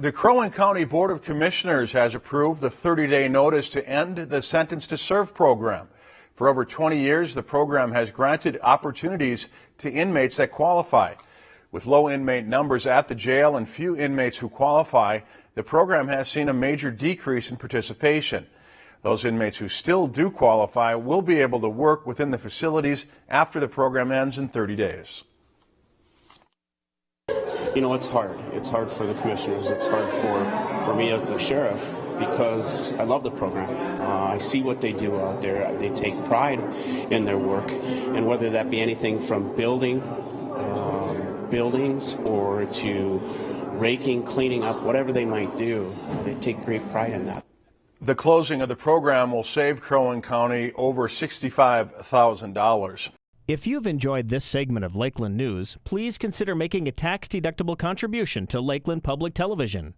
The Crow Wing County Board of Commissioners has approved the 30-day notice to end the Sentence to Serve program. For over 20 years, the program has granted opportunities to inmates that qualify. With low inmate numbers at the jail and few inmates who qualify, the program has seen a major decrease in participation. Those inmates who still do qualify will be able to work within the facilities after the program ends in 30 days. You know, it's hard. It's hard for the commissioners. It's hard for, for me as the sheriff because I love the program. Uh, I see what they do out there. They take pride in their work, and whether that be anything from building um, buildings or to raking, cleaning up, whatever they might do, they take great pride in that. The closing of the program will save Crow Wing County over $65,000. If you've enjoyed this segment of Lakeland News, please consider making a tax-deductible contribution to Lakeland Public Television.